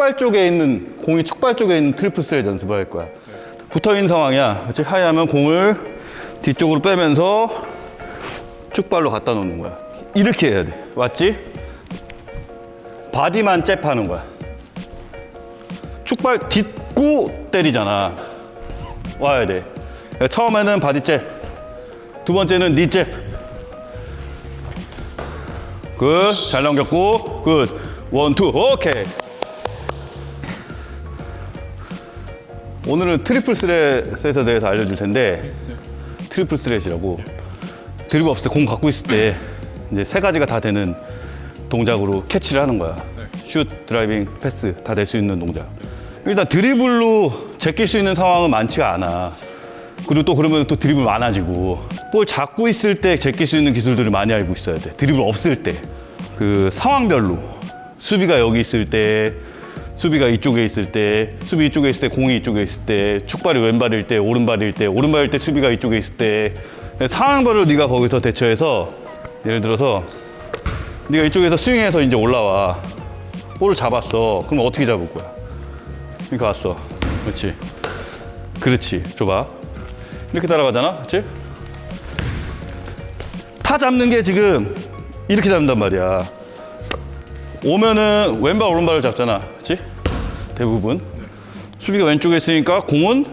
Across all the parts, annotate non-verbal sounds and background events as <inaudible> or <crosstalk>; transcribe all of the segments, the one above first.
축발 쪽에 있는 공이 축발 쪽에 있는 triple threat 연습을 할 거야. 붙어 있는 상황이야. 그렇지? high하면 공을 뒤쪽으로 빼면서 축발로 갖다 놓는 거야. 이렇게 해야 돼. 맞지? body만 잽하는 거야. 축발 딛고 때리잖아. 와야 돼. 처음에는 body jab. 두 번째는 knee jab. Good. 잘 넘겼고. Good. One, two. 오케이. 오늘은 triple threat에 대해서 알려줄 텐데 triple threat이라고 드리블 없을 때 공 갖고 있을 때 이제 세 가지가 다 되는 동작으로 캐치를 하는 거야. 슛, driving, 패스 다 될 수 있는 동작. 일단 드리블로 제낄 수 있는 상황은 많지가 않아. 그리고 또 그러면 또 드리블 많아지고 볼 잡고 있을 때 제낄 수 있는 기술들을 많이 알고 있어야 돼. 드리블 없을 때. 그 상황별로 수비가 여기 있을 때 수비가 이쪽에 있을 때 수비 이쪽에 있을 때 공이 이쪽에 있을 때 축발이 왼발일 때 오른발일 때 오른발일 때 수비가 이쪽에 있을 때 상황별로 네가 거기서 대처해서 예를 들어서 네가 이쪽에서 스윙해서 이제 올라와. 볼을 잡았어. 그럼 어떻게 잡을 거야? 그러니까 왔어. 그렇지. 그렇지. 줘봐. 이렇게 따라가잖아. 그렇지? 타 잡는 게 지금 이렇게 잡는단 말이야 오면은 왼발 오른발을 잡잖아. 그렇지 대부분. 수비가 왼쪽에 있으니까 공은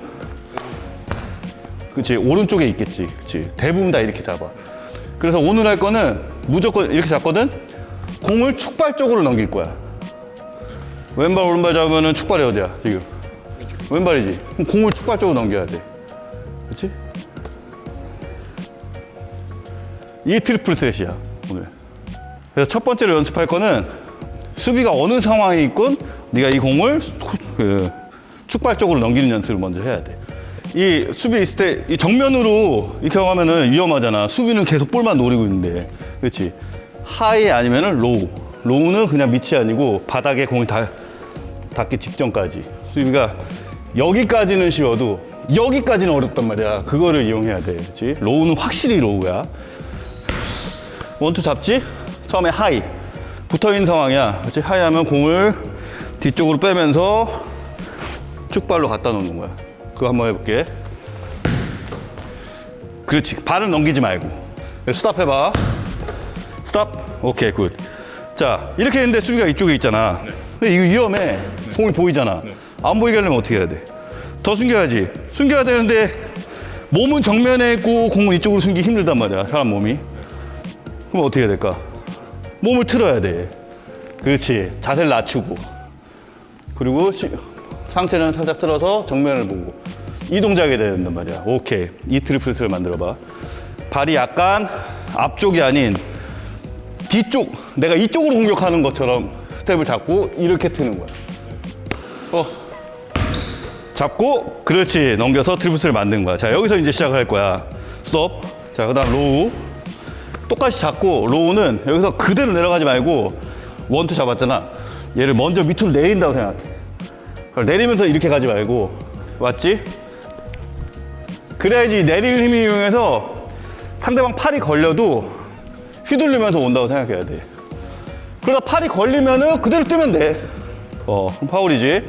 그치 오른쪽에 있겠지. 그치? 대부분 다 이렇게 잡아. 그래서 오늘 할 거는 무조건 이렇게 잡거든? 공을 축발 쪽으로 넘길 거야. 왼발 오른발 잡으면은 축발이 어디야 지금? 왼발이지. 그럼 공을 축발 쪽으로 넘겨야 돼. 그렇지 이 triple threat이야 오늘. 그래서 첫 번째로 연습할 거는 수비가 어느 상황에 있건 네가 이 공을 그 축발 쪽으로 넘기는 연습을 먼저 해야 돼. 이 수비 있을 때 이 정면으로 이렇게 하면은 위험하잖아. 수비는 계속 볼만 노리고 있는데, 그렇지? high 아니면은 low. Low는 그냥 밑이 아니고 바닥에 공이 닿, 닿기 직전까지. 수비가 여기까지는 쉬워도 여기까지는 어렵단 말이야. 그거를 이용해야 돼, 그렇지? low는 확실히 low야. One two 잡지? 처음에 high. 붙어 있는 상황이야. 그렇지? high 하면 공을 뒤쪽으로 빼면서 축발로 갖다 놓는 거야. 그거 한번 해볼게. 그렇지. 발을 넘기지 말고. 스탑 해봐. 스탑. 오케이, good. 자, 이렇게 했는데 수비가 이쪽에 있잖아. 근데 이거 위험해. 공이 보이잖아. 안 보이게 하려면 어떻게 해야 돼? 더 숨겨야지. 숨겨야 되는데 몸은 정면에 있고 공은 이쪽으로 숨기기 힘들단 말이야. 사람 몸이. 그럼 어떻게 해야 될까? 몸을 틀어야 돼. 그렇지. 자세를 낮추고. 그리고 시- 상체는 살짝 틀어서 정면을 보고. 이 동작이 돼야 된단 말이야. 오케이. 이 triple threat을 만들어 봐. 발이 약간 앞쪽이 아닌 뒤쪽, 내가 이쪽으로 공격하는 것처럼 스텝을 잡고 이렇게 트는 거야. 어. 잡고, 그렇지. 넘겨서 triple threat을 만든 거야. 자, 여기서 이제 시작할 거야. 스톱. 자, 그 다음 low. 똑같이 잡고 low는 여기서 그대로 내려가지 말고 one two 잡았잖아. 얘를 먼저 밑으로 내린다고 생각해. 내리면서 이렇게 가지 말고. 맞지? 그래야지 내릴 힘을 이용해서 상대방 팔이 걸려도 휘둘리면서 온다고 생각해야 돼. 그러다 팔이 걸리면 은 그대로 뜨면 돼. 어, 파울이지.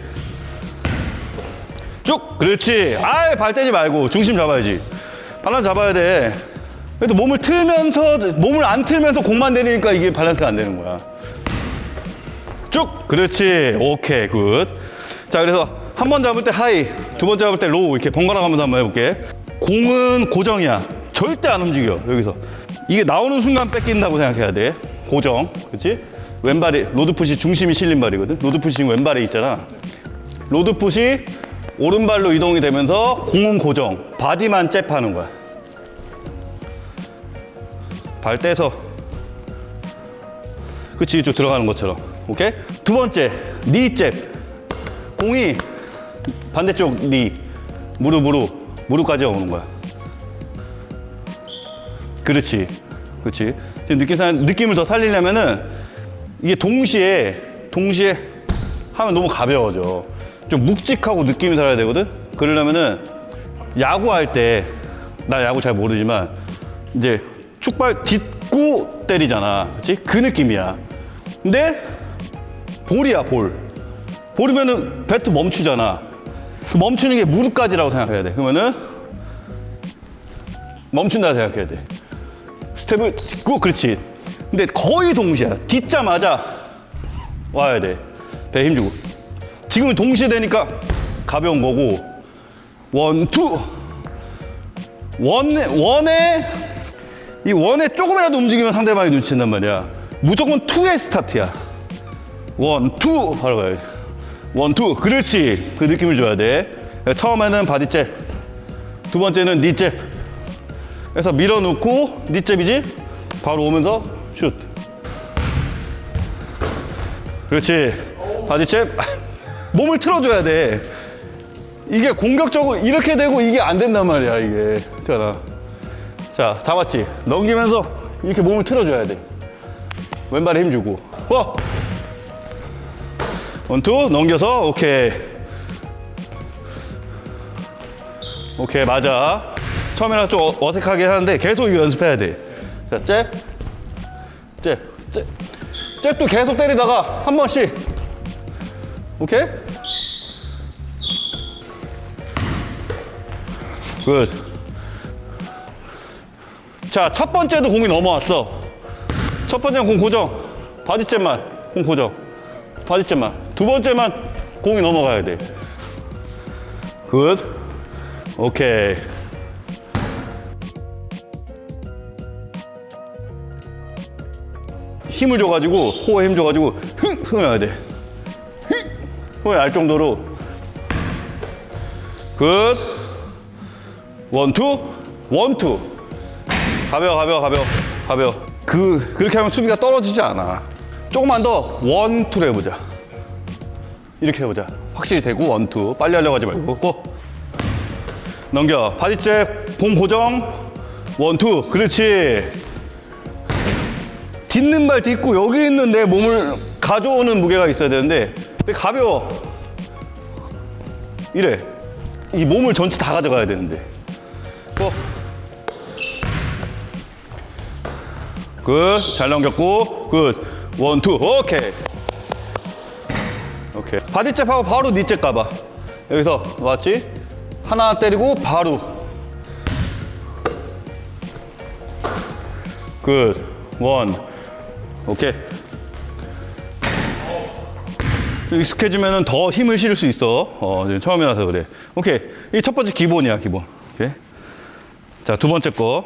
쭉! 그렇지. 아예 발 떼지 말고 중심 잡아야지. 발만 잡아야 돼 그래도 몸을 틀면서 몸을 안 틀면서 공만 내리니까 이게 밸런스가 안 되는 거야. 쭉! 그렇지. 오케이 good 자 그래서 한 번 잡을 때 high 두 번 잡을 때 low 이렇게 번갈아 가면서 한번 해볼게. 공은 고정이야. 절대 안 움직여 여기서. 이게 나오는 순간 뺏긴다고 생각해야 돼. 고정. 그렇지 왼발이 load foot이 중심이 실린 발이거든. load foot이 지금 왼발에 있잖아. load foot이 오른발로 이동이 되면서 공은 고정. body만 잽하는 거야 발 떼서 그치 이쪽 들어가는 것처럼. 오케이? 두 번째 니잽. 공이 반대쪽 니 무릎으로 무릎까지 오는 거야. 그렇지. 그렇지. 지금 느낌 상 느낌을 더 살리려면은 이게 동시에 동시에 하면 너무 가벼워져. 좀 묵직하고 느낌이 살아야 되거든? 그러려면은 야구할 때 나 야구 잘 모르지만 이제 축발 딛고 때리잖아. 그렇지? 그 느낌이야. 근데 볼이야, 볼. 오르면은 배트 멈추잖아. 그 멈추는 게 무릎까지라고 생각해야 돼. 그러면은 멈춘다 생각해야 돼. 스텝을 딛고 그렇지. 근데 거의 동시야. 딛자마자 와야 돼. 배 힘주고. 지금은 동시에 되니까 가벼운 거고 one, two. One에 one에 이 one에 조금이라도 움직이면 상대방이 눈치챈단 말이야. 무조건 two의 스타트야. One, two 바로 가야 돼. One, two. 그렇지. 그 느낌을 줘야 돼. 처음에는 body jab. 두 번째는 knee jab. 그래서 밀어놓고 knee jab이지? 바로 오면서 슛. 그렇지. 바디잽. <laughs> 몸을 틀어줘야 돼. 이게 공격적으로 이렇게 되고 이게 안 된단 말이야, 이게. 있잖아. 자, 잡았지? 넘기면서 이렇게 몸을 틀어줘야 돼. 왼발에 힘 주고. 어! 원투, 넘겨서, 오케이. 오케이, 맞아. 처음에는 좀 어- 어색하게 하는데 계속 이거 연습해야 돼. 자, 잽. 잽. 잽. 잽도 계속 때리다가 한 번씩. 오케이? Good. 자, 첫 번째도 공이 넘어왔어. 첫 번째는 공 고정. Body jab만 공 고정. Body jab만. 두 번째만 공이 넘어가야 돼. Good. 오케이. 힘을 줘가지고 core에 힘 줘가지고 흥 흥을 해야 돼. 흥 흥을 알 정도로 good one two one two 가벼워 가벼워 가벼워 가벼워 그 그렇게 하면 수비가 떨어지지 않아. 조금만 더 one two로 해보자. 이렇게 해보자. 확실히 되고 one two 빨리 하려고 하지 말고 고 넘겨 body jab 공 고정 one two 그렇지. 딛는 발 딛고 여기 있는 내 몸을 가져오는 무게가 있어야 되는데 가벼워 이래 이 몸을 전체 다 가져가야 되는데 어. good 잘 넘겼고 good one two 오케이 오케이 body jab 하고 바로 니 jab 가봐 여기서 맞지 하나 때리고 바로 good one 오케이. 좀 익숙해지면 더 힘을 실을 수 있어. 어, 처음이라서 그래. 오케이. 이 첫 번째 기본이야, 기본. 오케이. 자, 두 번째 거.